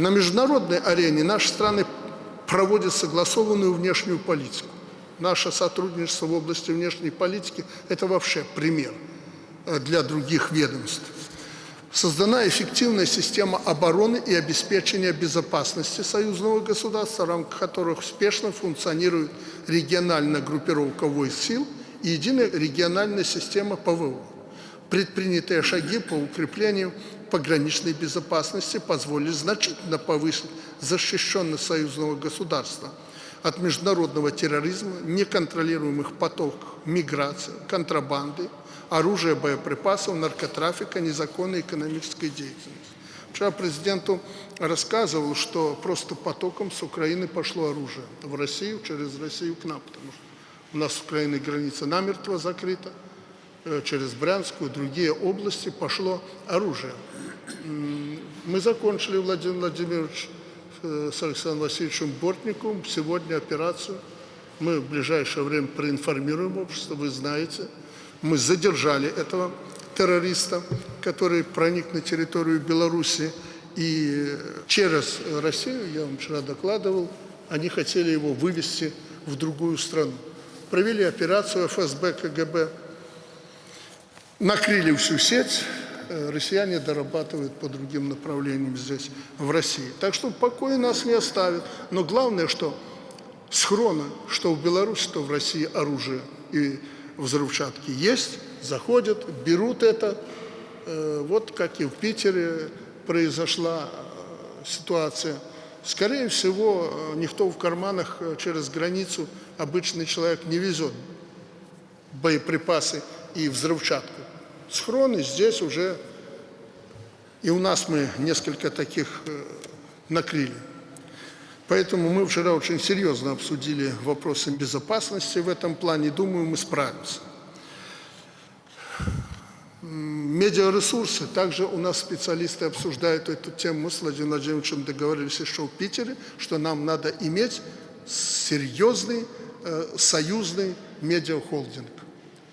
На международной арене наши страны проводят согласованную внешнюю политику. Наше сотрудничество в области внешней политики – это вообще пример э, для других ведомств. Создана эффективная система обороны и обеспечения безопасности союзного государства, в рамках которых успешно функционирует региональная группировка войск сил и единая региональная система ПВО. Предпринятые шаги по укреплению пограничной безопасности позволили значительно повысить защищенность союзного государства от международного терроризма, неконтролируемых потоков миграции, контрабанды, оружия, боеприпасов, наркотрафика, незаконной экономической деятельности. Вчера президенту рассказывал, что просто потоком с Украины пошло оружие в Россию, через Россию к нам, потому что у нас с Украиной граница намертво закрыта, через Брянскую, другие области пошло оружие. Мы закончили, Владимир Владимирович, э, с Александром Васильевичем Бортниковым сегодня операцию. Мы в ближайшее время проинформируем общество, вы знаете – мы задержали этого террориста, который проник на территорию Беларуси. И через Россию, я вам вчера докладывал, они хотели его вывести в другую страну. Провели операцию ФСБ, КГБ, накрыли всю сеть, э, россияне дорабатывают по другим направлениям здесь, в России. Так что покой нас не оставит. Но главное, что схрона, что в Беларуси, что в России оружие и взрывчатки есть, заходят, берут это. Э, вот как и в Питере произошла э, ситуация. Скорее всего, никто в карманах через границу обычный человек не везет боеприпасы и взрывчатку. Схроны здесь уже, и у нас мы несколько таких накрыли. Поэтому мы вчера очень серьезно обсудили вопросы безопасности в этом плане. Думаю, мы справимся. Медиаресурсы. Также у нас специалисты обсуждают эту тему. Мы с Владимиром Владимировичем договорились еще в Питере, что нам надо иметь серьезный э, союзный медиахолдинг.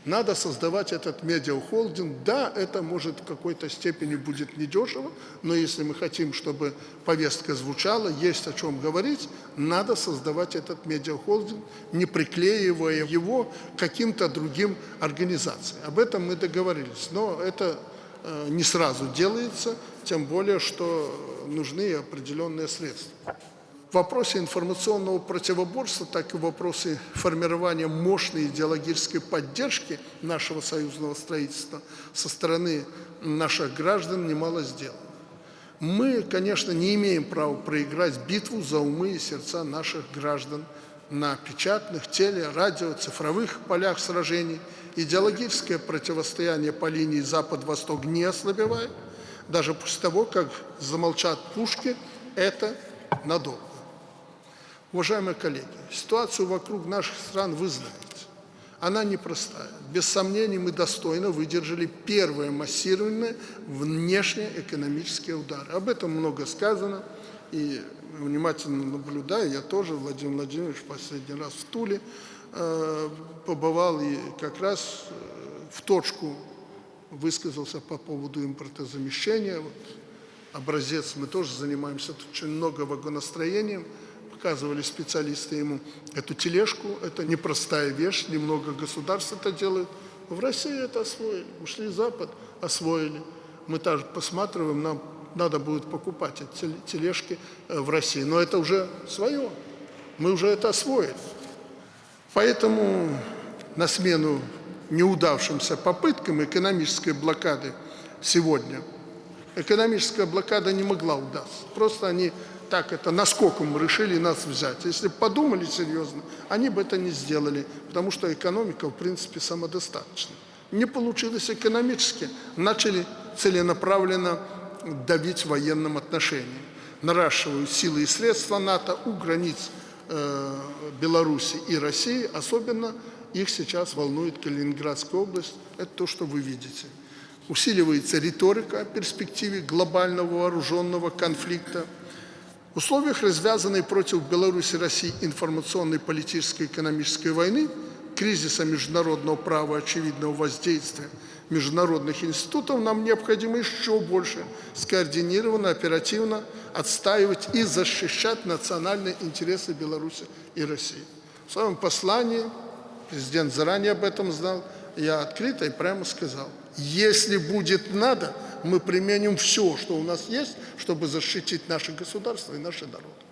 Надо создавать этот медиахолдинг. Да, это может в какой-то степени будет недешево, но если мы хотим, чтобы повестка звучала, есть о чем говорить, надо создавать этот медиахолдинг, не приклеивая его каким-то другим организациям. Об этом мы договорились, но это э, не сразу делается, тем более, что нужны определенные средства. В вопросе информационного противоборства, так и в вопросе формирования мощной идеологической поддержки нашего союзного строительства со стороны наших граждан немало сделано. Мы, конечно, не имеем права проиграть битву за умы и сердца наших граждан на печатных, теле, радио, цифровых полях сражений. Идеологическое противостояние по линии Запад-Восток не ослабевает. Даже после того, как замолчат пушки, это надолго. Уважаемые коллеги, ситуацию вокруг наших стран вы знаете. Она непростая. Без сомнений мы достойно выдержали первые массированные внешние экономические удары. Об этом много сказано, и внимательно наблюдаю. Я тоже, Владимир Владимирович, последний раз в Туле э, побывал и как раз э, в точку высказался по поводу импортозамещения. Вот, образец мы тоже занимаемся тут очень много вагоностроением показывали специалисты ему эту тележку. Это непростая вещь, немного государств это делают. В России это освоили, ушли Запад, освоили. Мы также посматриваем, нам надо будет покупать эти тележки э, в России. Но это уже свое, мы уже это освоили. Поэтому на смену неудавшимся попыткам экономической блокады сегодня, экономическая блокада не могла удаться. Просто они так это наскоком решили нас взять. Если бы подумали серьезно, они бы это не сделали, потому что экономика, в принципе, самодостаточна. Не получилось экономически, начали целенаправленно давить военным отношениям. Наращивают силы и средства НАТО у границ э, Беларуси и России, особенно их сейчас волнует Калининградская область, это то, что вы видите. Усиливается риторика о перспективе глобального вооруженного конфликта, в условиях развязанной против Беларуси и России информационной, политической и экономической войны, кризиса международного права очевидного воздействия международных институтов нам необходимо еще больше скоординированно, оперативно отстаивать и защищать национальные интересы Беларуси и России. В своем послании, президент заранее об этом знал, я открыто и прямо сказал, если будет надо, мы применим все, что у нас есть, чтобы защитить наше государство и наши народы.